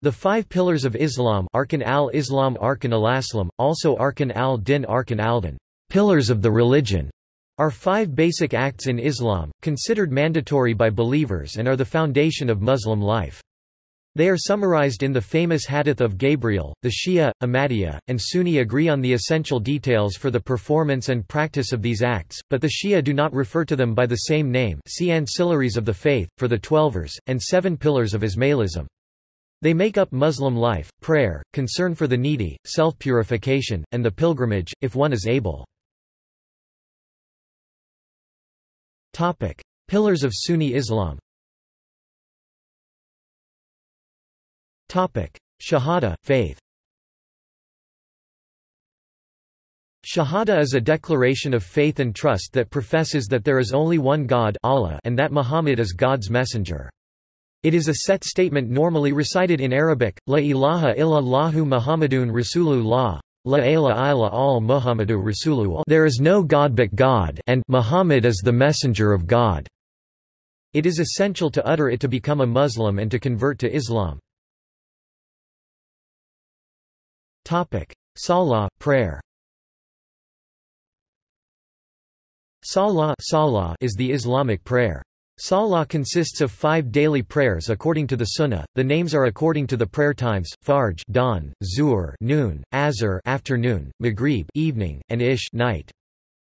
The five pillars of Islam Arkan al-Islam Arkan al-Aslam, also Arkan al-Din Arkan al-Din, pillars of the religion, are five basic acts in Islam, considered mandatory by believers and are the foundation of Muslim life. They are summarized in the famous Hadith of Gabriel. The Shia, Ahmadiyya, and Sunni agree on the essential details for the performance and practice of these acts, but the Shia do not refer to them by the same name see Ancillaries of the Faith, for the Twelvers, and Seven Pillars of Ismailism. They make up Muslim life, prayer, concern for the needy, self-purification, and the pilgrimage, if one is able. Pillars of Sunni Islam Shahada, faith Shahada is a declaration of faith and trust that professes that there is only one God Allah and that Muhammad is God's messenger. It is a set statement normally recited in Arabic, La ilaha illallahu Muhammadun Rasulullah, La ilaha illa al Muhammadu Rasulullah There is no God but God and Muhammad is the messenger of God. It is essential to utter it to become a Muslim and to convert to Islam. Topic: Salah, prayer Salah, Salah is the Islamic prayer. Salah consists of five daily prayers according to the Sunnah. The names are according to the prayer times: Fajr, dawn; Zuhr, noon; Asr, afternoon; Maghrib, evening; and Isha, night.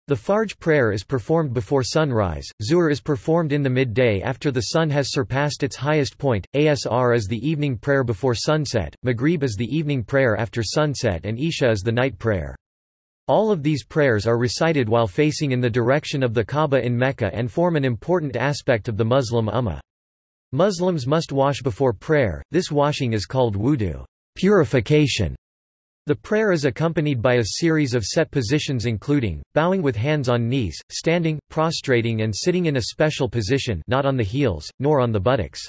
The Fajr prayer is performed before sunrise, Zuhr is performed in the midday after the sun has surpassed its highest point, Asr is the evening prayer before sunset, Maghrib is the evening prayer after sunset and Isha is the night prayer. All of these prayers are recited while facing in the direction of the Kaaba in Mecca and form an important aspect of the Muslim ummah. Muslims must wash before prayer, this washing is called wudu purification". The prayer is accompanied by a series of set positions including, bowing with hands on knees, standing, prostrating and sitting in a special position not on the heels, nor on the buttocks.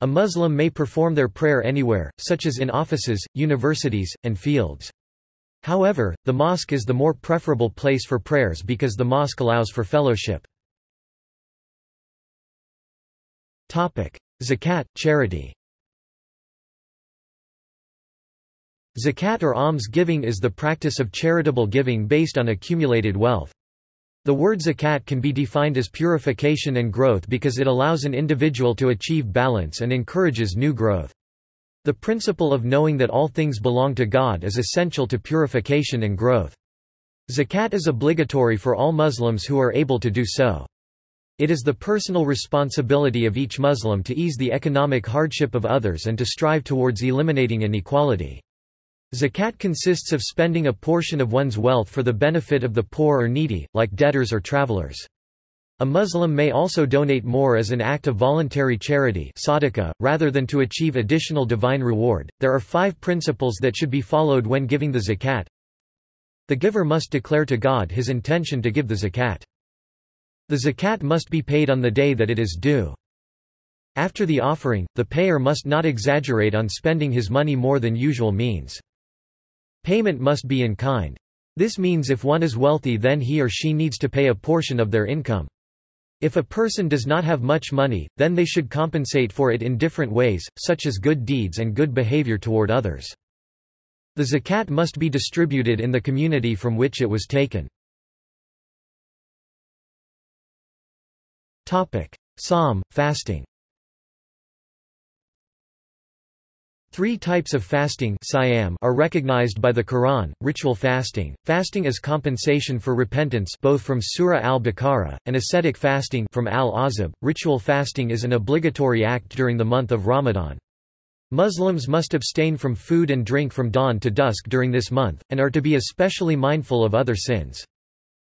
A Muslim may perform their prayer anywhere, such as in offices, universities, and fields. However, the mosque is the more preferable place for prayers because the mosque allows for fellowship. Zakat, charity Zakat or alms giving is the practice of charitable giving based on accumulated wealth. The word zakat can be defined as purification and growth because it allows an individual to achieve balance and encourages new growth. The principle of knowing that all things belong to God is essential to purification and growth. Zakat is obligatory for all Muslims who are able to do so. It is the personal responsibility of each Muslim to ease the economic hardship of others and to strive towards eliminating inequality. Zakat consists of spending a portion of one's wealth for the benefit of the poor or needy, like debtors or travelers. A Muslim may also donate more as an act of voluntary charity sadaqah, rather than to achieve additional divine reward. There are five principles that should be followed when giving the zakat. The giver must declare to God his intention to give the zakat. The zakat must be paid on the day that it is due. After the offering, the payer must not exaggerate on spending his money more than usual means. Payment must be in kind. This means if one is wealthy then he or she needs to pay a portion of their income. If a person does not have much money, then they should compensate for it in different ways, such as good deeds and good behavior toward others. The zakat must be distributed in the community from which it was taken. Sawm, fasting Three types of fasting are recognized by the Quran, ritual fasting, fasting as compensation for repentance both from Surah al-Baqarah, and ascetic fasting from al-Ahzab. Ritual fasting is an obligatory act during the month of Ramadan. Muslims must abstain from food and drink from dawn to dusk during this month, and are to be especially mindful of other sins.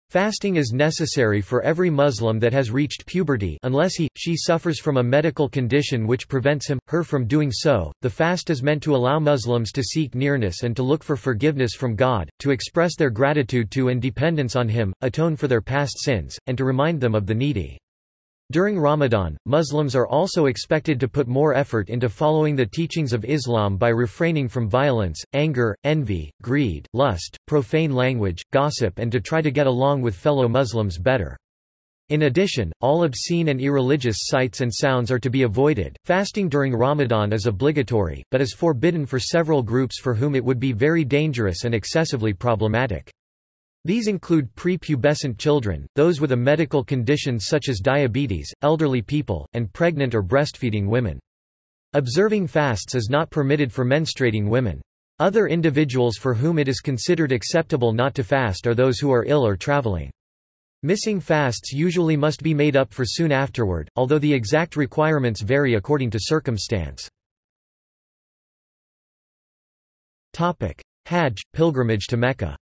Fasting is necessary for every Muslim that has reached puberty unless he, she suffers from a medical condition which prevents him, her from doing so. The fast is meant to allow Muslims to seek nearness and to look for forgiveness from God, to express their gratitude to and dependence on Him, atone for their past sins, and to remind them of the needy. During Ramadan, Muslims are also expected to put more effort into following the teachings of Islam by refraining from violence, anger, envy, greed, lust, profane language, gossip and to try to get along with fellow Muslims better. In addition, all obscene and irreligious sights and sounds are to be avoided. Fasting during Ramadan is obligatory, but is forbidden for several groups for whom it would be very dangerous and excessively problematic. These include prepubescent children, those with a medical condition such as diabetes, elderly people, and pregnant or breastfeeding women. Observing fasts is not permitted for menstruating women. Other individuals for whom it is considered acceptable not to fast are those who are ill or traveling. Missing fasts usually must be made up for soon afterward, although the exact requirements vary according to circumstance. Hajj, pilgrimage to Mecca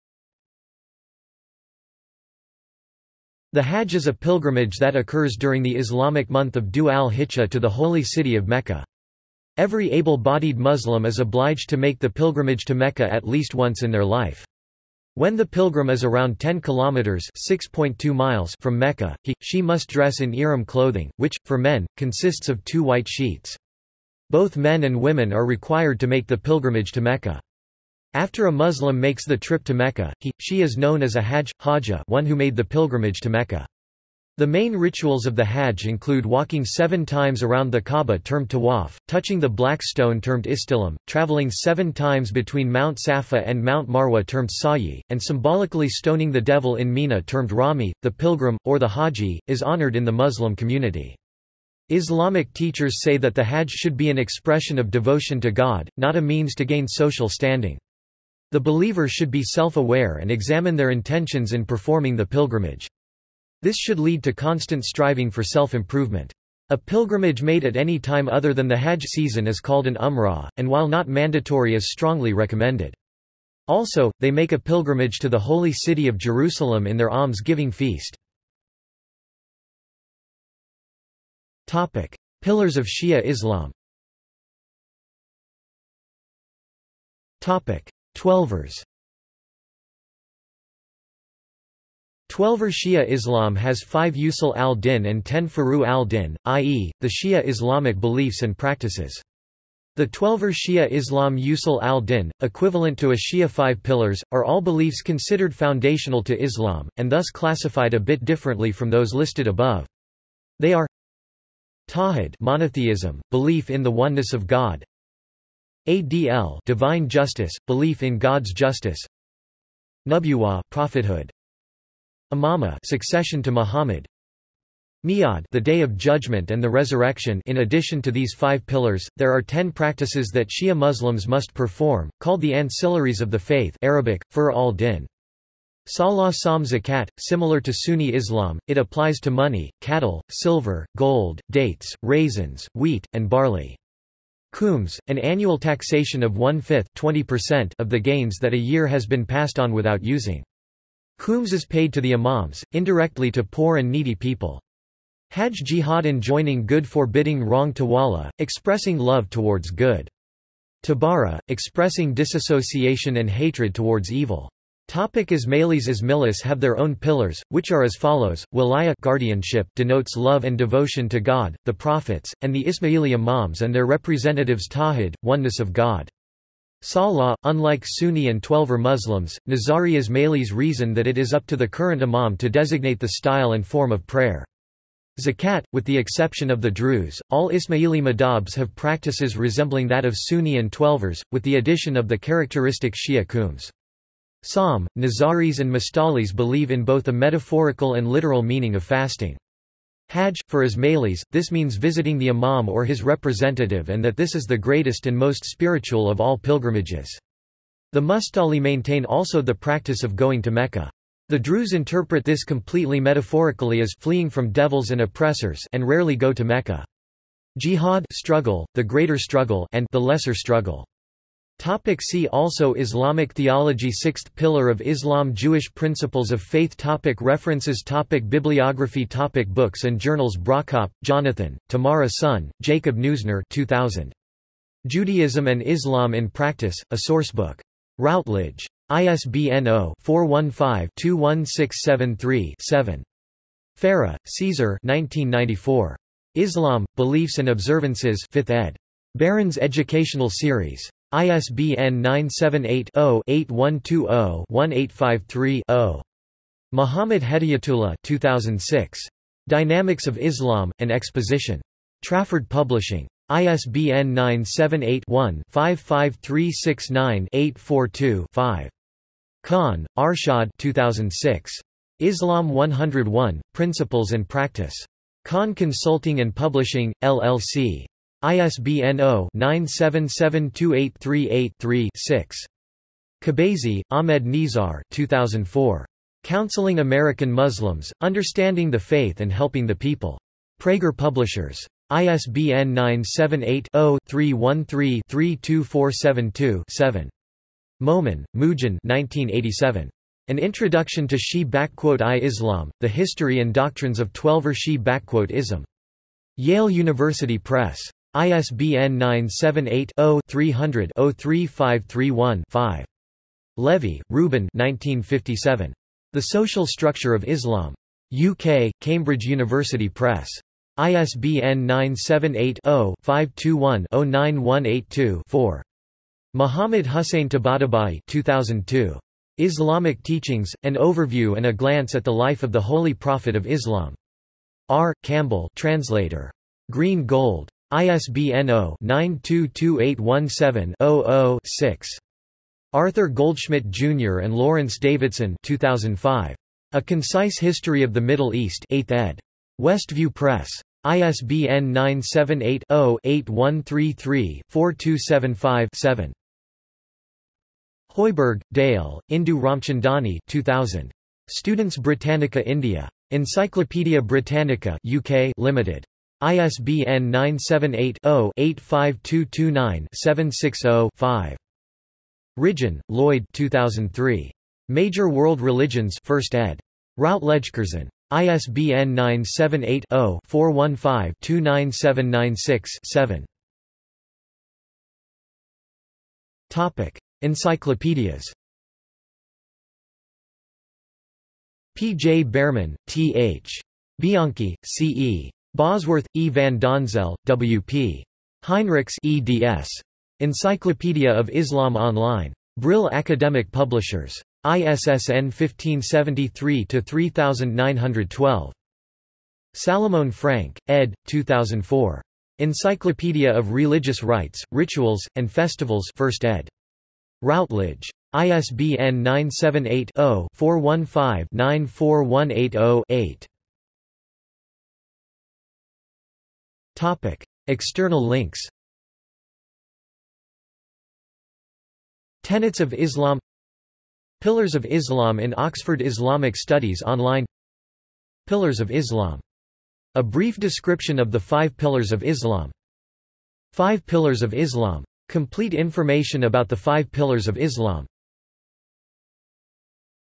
The Hajj is a pilgrimage that occurs during the Islamic month of Dhu al-Hijjah to the holy city of Mecca. Every able-bodied Muslim is obliged to make the pilgrimage to Mecca at least once in their life. When the pilgrim is around 10 kilometers (6.2 miles) from Mecca, he she must dress in ihram clothing, which for men consists of two white sheets. Both men and women are required to make the pilgrimage to Mecca. After a Muslim makes the trip to Mecca, he she is known as a hajj, hajjah, one who made the pilgrimage to Mecca. The main rituals of the Hajj include walking seven times around the Kaaba termed tawaf, touching the black stone termed istilam, traveling seven times between Mount Safa and Mount Marwa termed sa'i, and symbolically stoning the devil in Mina termed rami. The pilgrim, or the haji, is honored in the Muslim community. Islamic teachers say that the Hajj should be an expression of devotion to God, not a means to gain social standing. The believer should be self-aware and examine their intentions in performing the pilgrimage. This should lead to constant striving for self-improvement. A pilgrimage made at any time other than the Hajj season is called an umrah, and while not mandatory is strongly recommended. Also, they make a pilgrimage to the holy city of Jerusalem in their alms-giving feast. Pillars of Shia Islam Twelvers Twelver Shia Islam has five Usul al-Din and ten Furu al-Din, i.e., the Shia Islamic beliefs and practices. The Twelver Shia Islam Usul al-Din, equivalent to a Shia five pillars, are all beliefs considered foundational to Islam, and thus classified a bit differently from those listed above. They are Tawhid monotheism, belief in the oneness of God Adl divine justice, belief in God's justice Nubuwa prophethood Imama succession to Muhammad Mi'ad the Day of Judgment and the Resurrection in addition to these five pillars, there are ten practices that Shia Muslims must perform, called the ancillaries of the faith Arabic, Furu al-Din. Salah Sawm Zakat, similar to Sunni Islam, it applies to money, cattle, silver, gold, dates, raisins, wheat, and barley. Khums, an annual taxation of one-fifth of the gains that a year has been passed on without using. Khums is paid to the imams, indirectly to poor and needy people. Hajj jihad enjoining good forbidding wrong tawalla, expressing love towards good. Tabara, expressing disassociation and hatred towards evil. Topic Ismailis Ismailis have their own pillars, which are as follows, Wilaya guardianship denotes love and devotion to God, the prophets, and the Ismaili imams and their representatives Tawhid, oneness of God. Salah, unlike Sunni and Twelver Muslims, Nizari Ismailis reason that it is up to the current imam to designate the style and form of prayer. Zakat, with the exception of the Druze, all Ismaili madhabs have practices resembling that of Sunni and Twelvers, with the addition of the characteristic Shia khums. Sawm, Nizaris and Mustalis believe in both a metaphorical and literal meaning of fasting. Hajj, for Ismailis, this means visiting the imam or his representative and that this is the greatest and most spiritual of all pilgrimages. The Mustali maintain also the practice of going to Mecca. The Druze interpret this completely metaphorically as fleeing from devils and oppressors and rarely go to Mecca. Jihad struggle, the greater struggle and the lesser struggle. Topic see also Islamic theology Sixth pillar of Islam Jewish principles of faith topic References topic Bibliography topic Books and journals Brockopp, Jonathan, Tamara Sonn, Jacob Neusner 2000. Judaism and Islam in Practice, a Sourcebook. Routledge. ISBN 0-415-21673-7. Farah, Caesar 1994. Islam, Beliefs and Observances 5th ed. Barron's Educational Series. ISBN 978-0-8120-1853-0. Muhammad Hedayatullah 2006. Dynamics of Islam, an Exposition. Trafford Publishing. ISBN 978-1-55369-842-5. Khan, Arshad 2006. Islam 101, Principles and Practice. Khan Consulting and Publishing, LLC. ISBN 0-9772838-3-6. Kobeisy, Ahmed Nizar 2004. Counseling American Muslims, Understanding the Faith and Helping the People. Praeger Publishers. ISBN 978-0-313-32472-7. Momen, Moojan 1987. An Introduction to Shi-I Islam, The History and Doctrines of Twelver Shi-Ism. Yale University Press. ISBN 978-0-300-03531-5. Levy, 1957. The Social Structure of Islam. UK, Cambridge University Press. ISBN 978-0-521-09182-4. Muhammad Hussein Tabatabai 2002. Islamic Teachings, An Overview and a Glance at the Life of the Holy Prophet of Islam. R. Campbell translator. Green Gold. ISBN 0-922817-00-6. Arthur Goldschmidt Jr. and Lawrence Davidson 2005. A Concise History of the Middle East 8th ed. Westview Press. ISBN 978-0-8133-4275-7. Hoiberg, Dale, Indu Ramchandani 2000. Students Britannica India. Encyclopaedia Britannica UK Limited. ISBN 978-0-85229-760-5. Ridgeon, Lloyd 2003. Major World Religions 1st ed. Routledge-Curzon. ISBN 978-0-415-29796-7. Topic: Encyclopedias. P. J. Bearman, T. H. Bianchi, C. E. Bosworth, E. van Donzel, W. P. Heinrichs eds. Encyclopedia of Islam Online. Brill Academic Publishers. ISSN 1573-3912. Salamone Frank, ed. 2004. Encyclopedia of Religious Rites, Rituals, and Festivals 1st ed. Routledge. ISBN 978 0 415 94180 8. External links Tenets of Islam Pillars of Islam in Oxford Islamic Studies Online Pillars of Islam. A brief description of the five pillars of Islam Five Pillars of Islam. Complete information about the five pillars of Islam